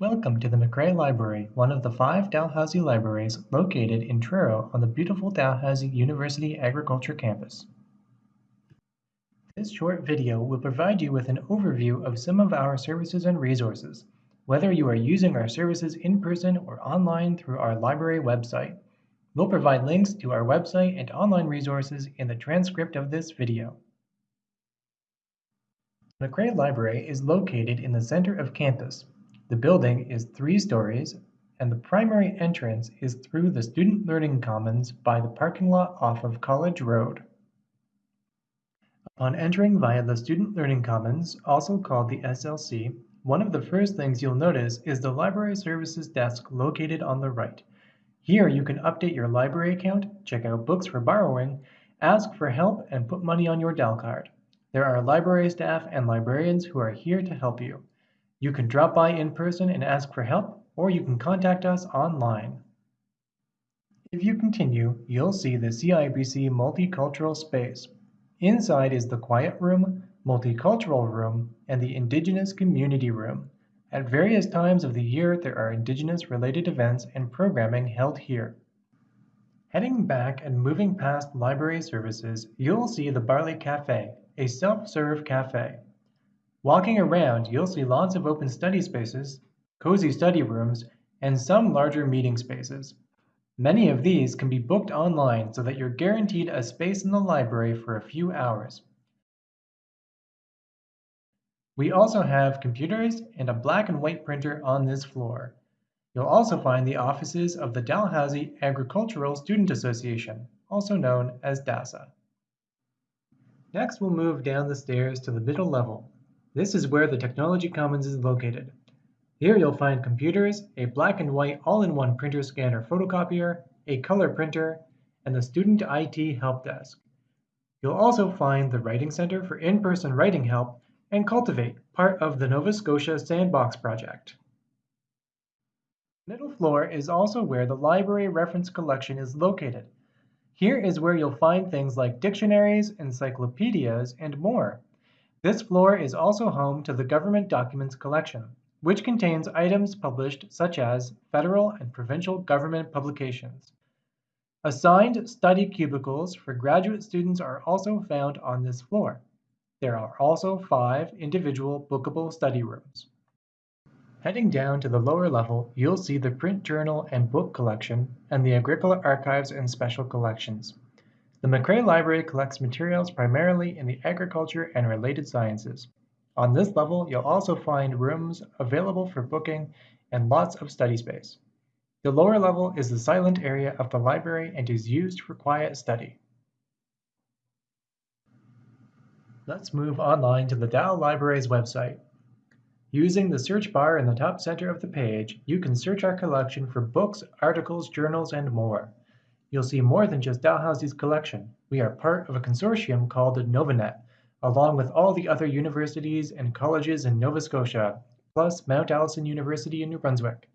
Welcome to the MacRae Library, one of the five Dalhousie libraries located in Truro on the beautiful Dalhousie University Agriculture campus. This short video will provide you with an overview of some of our services and resources, whether you are using our services in person or online through our library website. We'll provide links to our website and online resources in the transcript of this video. MacRae Library is located in the center of campus, the building is three stories, and the primary entrance is through the Student Learning Commons by the parking lot off of College Road. Upon entering via the Student Learning Commons, also called the SLC, one of the first things you'll notice is the Library Services desk located on the right. Here you can update your library account, check out books for borrowing, ask for help, and put money on your DAL card. There are library staff and librarians who are here to help you. You can drop by in person and ask for help, or you can contact us online. If you continue, you'll see the CIBC Multicultural Space. Inside is the Quiet Room, Multicultural Room, and the Indigenous Community Room. At various times of the year, there are Indigenous related events and programming held here. Heading back and moving past library services, you'll see the Barley Cafe, a self-serve cafe. Walking around, you'll see lots of open study spaces, cozy study rooms, and some larger meeting spaces. Many of these can be booked online so that you're guaranteed a space in the library for a few hours. We also have computers and a black and white printer on this floor. You'll also find the offices of the Dalhousie Agricultural Student Association, also known as DASA. Next, we'll move down the stairs to the middle level this is where the Technology Commons is located. Here you'll find computers, a black and white all-in-one printer scanner photocopier, a color printer, and the Student IT Help Desk. You'll also find the Writing Center for in-person writing help and Cultivate, part of the Nova Scotia Sandbox project. Middle floor is also where the library reference collection is located. Here is where you'll find things like dictionaries, encyclopedias, and more. This floor is also home to the Government Documents Collection, which contains items published such as federal and provincial government publications. Assigned study cubicles for graduate students are also found on this floor. There are also five individual bookable study rooms. Heading down to the lower level, you'll see the print journal and book collection and the Agricola Archives and Special Collections. The MacRae Library collects materials primarily in the agriculture and related sciences. On this level, you'll also find rooms available for booking and lots of study space. The lower level is the silent area of the library and is used for quiet study. Let's move online to the Dal Library's website. Using the search bar in the top center of the page, you can search our collection for books, articles, journals, and more. You'll see more than just Dalhousie's collection. We are part of a consortium called Novanet, along with all the other universities and colleges in Nova Scotia, plus Mount Allison University in New Brunswick.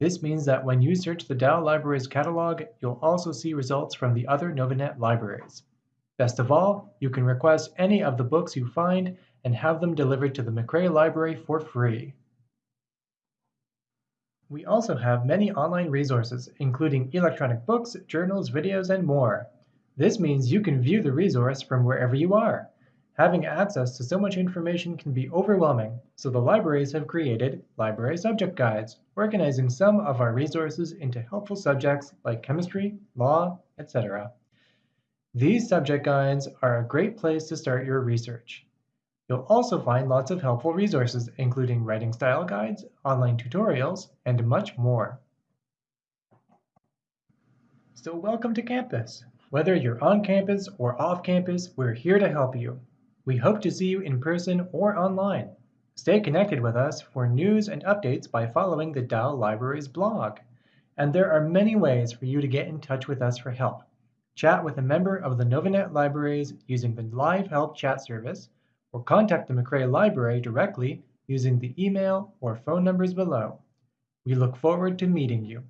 This means that when you search the Dal Libraries catalog, you'll also see results from the other Novanet libraries. Best of all, you can request any of the books you find and have them delivered to the MacRae Library for free. We also have many online resources, including electronic books, journals, videos, and more. This means you can view the resource from wherever you are. Having access to so much information can be overwhelming, so the libraries have created library subject guides, organizing some of our resources into helpful subjects like chemistry, law, etc. These subject guides are a great place to start your research. You'll also find lots of helpful resources, including writing style guides, online tutorials, and much more. So welcome to campus. Whether you're on campus or off campus, we're here to help you. We hope to see you in person or online. Stay connected with us for news and updates by following the Dal Libraries blog. And there are many ways for you to get in touch with us for help. Chat with a member of the Novanet Libraries using the live help chat service, or contact the MacRae Library directly using the email or phone numbers below. We look forward to meeting you.